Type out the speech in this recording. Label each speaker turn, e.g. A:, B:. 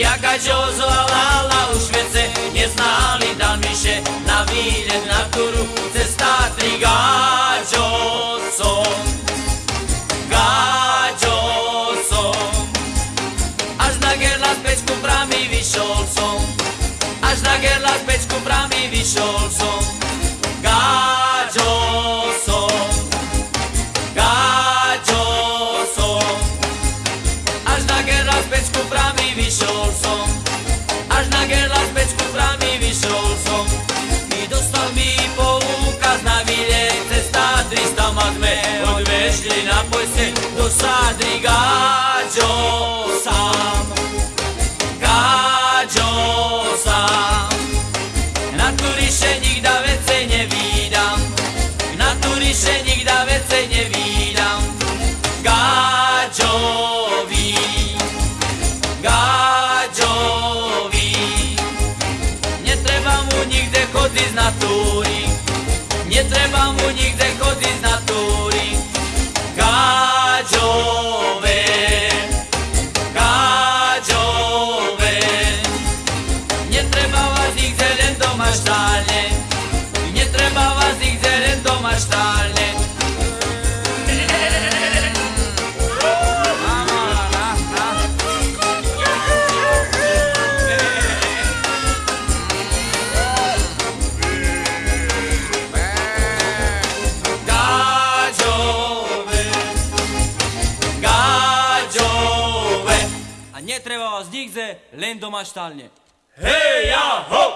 A: jaka džozovala u Švece, nje znali da miše na vilje na turu, cesta tri gađocom, gađocom. Až na gerla s pečku brami vyšolcom, až na gerla s pečku brami vyšolcom, gađocom, sme odvešli na pojse Do Sadry Gáďo sám. Gáďo sám. Na turiše nikda vece nevídam. Na turiše nikda vece nevídam. Gáďovi Gáďovi Netreba mu nikde chodiť na túry Netreba mu nikde chodiť na túry len doma štálne Netreba vás nikde len doma štálne Gáďové Gáďové
B: A netreba vás nikde, len doma štálne.
A: Hej ja!